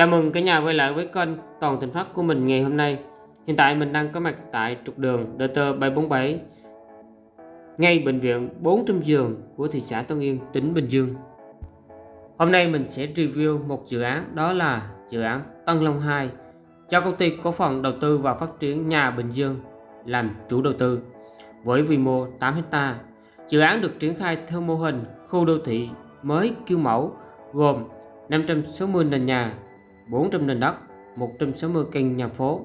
Chào mừng cả nhà quay lại với kênh Toàn Thịnh Phát của mình ngày hôm nay. Hiện tại mình đang có mặt tại trục đường DT 747 ngay bệnh viện 400 giường của thị xã Tân Yên, tỉnh Bình Dương. Hôm nay mình sẽ review một dự án đó là dự án Tân Long 2 cho công ty cổ phần đầu tư và phát triển nhà Bình Dương làm chủ đầu tư với quy mô 8 hecta. Dự án được triển khai theo mô hình khu đô thị mới kiểu mẫu gồm 560 nền nhà 400 nền đất, 160 căn nhà phố.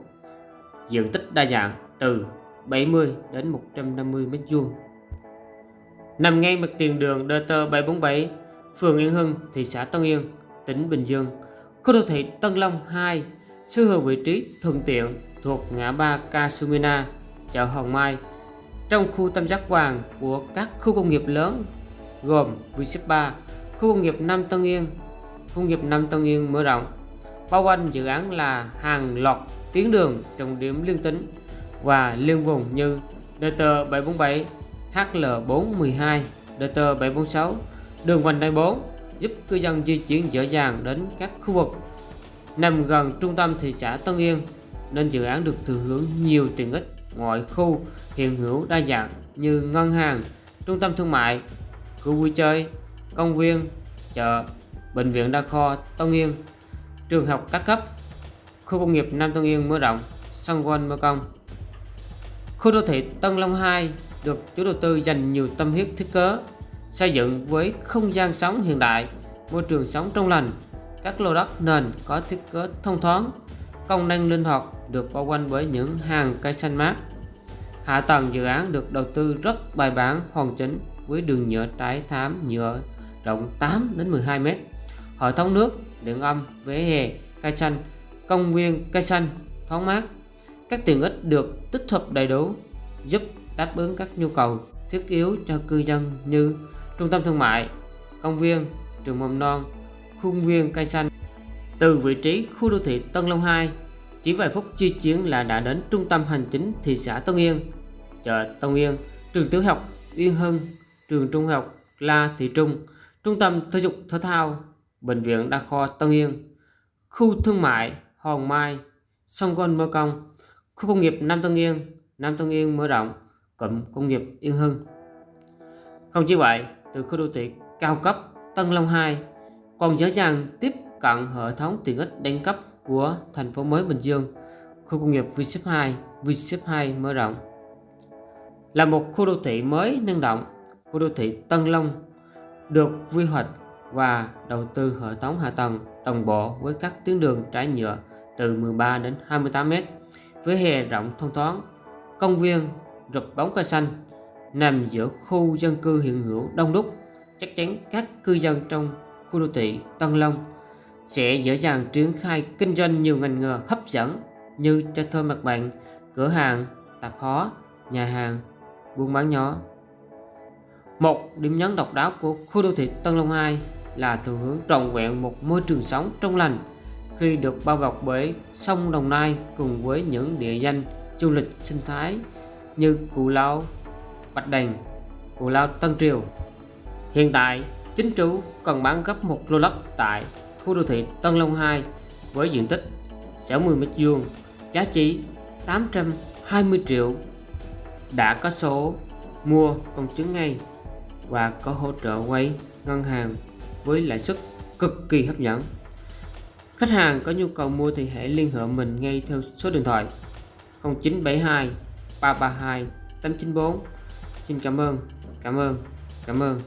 Diện tích đa dạng từ 70 đến 150 m2. Nằm ngay mặt tiền đường DT 747, phường Yên Hưng, thị xã Tân Yên, tỉnh Bình Dương. Khu đô thị Tân Long 2 sở hữu vị trí thuận tiện thuộc ngã ba Kasumina, chợ Hồng Mai, trong khu tam giác vàng của các khu công nghiệp lớn gồm Vinship 3 khu công nghiệp Nam Tân Yên, khu công nghiệp Nam Tân Yên mở rộng, bao quanh dự án là hàng loạt tuyến đường trọng điểm liên tỉnh và liên vùng như DT 747, HL412, DT 746, đường vành đai 4 giúp cư dân di chuyển dễ dàng đến các khu vực. Nằm gần trung tâm thị xã Tân Yên nên dự án được thừa hưởng nhiều tiện ích. Ngoại khu hiện hữu đa dạng như ngân hàng, trung tâm thương mại, khu vui chơi, công viên, chợ, bệnh viện đa khoa Tân Yên trường học các cấp, khu công nghiệp Nam Tân Yên mở rộng, sân golf mở Công. Khu đô thị Tân Long 2 được chủ đầu tư dành nhiều tâm huyết thiết kế, xây dựng với không gian sống hiện đại, môi trường sống trong lành, các lô đất nền có thiết kế thông thoáng, công năng linh hoạt được bao quanh bởi những hàng cây xanh mát. Hạ tầng dự án được đầu tư rất bài bản hoàn chỉnh với đường nhựa trái thám nhựa rộng 8 đến 12 m. Hệ thống nước đường âm, vỉa hè, cây xanh, công viên cây xanh, thoáng mát. Các tiện ích được tích hợp đầy đủ giúp đáp ứng các nhu cầu thiết yếu cho cư dân như trung tâm thương mại, công viên, trường mầm non, khuôn viên cây xanh. Từ vị trí khu đô thị Tân Long 2, chỉ vài phút di chuyển là đã đến trung tâm hành chính thị xã Tân Yên, chợ Tân Yên, trường tiểu học Yên Hưng, trường trung học La Thị Trung, trung tâm thể dục thể thao Bệnh viện Đa khoa Tân Yên, khu thương mại Hòn Mai, sông Gôn Mơ Công, khu công nghiệp Nam Tân Yên, Nam Tân Yên mở rộng, cụm công nghiệp Yên Hưng. Không chỉ vậy, từ khu đô thị cao cấp Tân Long 2 còn dễ dàng tiếp cận hệ thống tiện ích đẳng cấp của thành phố mới Bình Dương, khu công nghiệp Vship 2, Vship 2 mở rộng. Là một khu đô thị mới năng động, khu đô thị Tân Long được quy hoạch và đầu tư hệ thống hạ tầng đồng bộ với các tuyến đường trải nhựa từ 13 đến 28 m với hè rộng thông thoáng, công viên rụp bóng cây xanh nằm giữa khu dân cư hiện hữu đông đúc chắc chắn các cư dân trong khu đô thị Tân Long sẽ dễ dàng triển khai kinh doanh nhiều ngành nghề hấp dẫn như cho thuê mặt bằng, cửa hàng, tạp hóa, nhà hàng, buôn bán nhỏ. Một điểm nhấn độc đáo của khu đô thị Tân Long 2 là thừa hướng trọn vẹn một môi trường sống trong lành khi được bao bọc bởi sông Đồng Nai cùng với những địa danh du lịch sinh thái như Cù Lao, Bạch Đằng, Cù Lao Tân Triều. Hiện tại, chính chủ cần bán gấp một lô đất tại khu đô thị Tân Long 2 với diện tích 60 m2, giá trị 820 triệu. Đã có số mua công chứng ngay và có hỗ trợ quay ngân hàng với lãi suất cực kỳ hấp dẫn. Khách hàng có nhu cầu mua thì hãy liên hệ mình ngay theo số điện thoại 0972 332 894. Xin cảm ơn, cảm ơn, cảm ơn.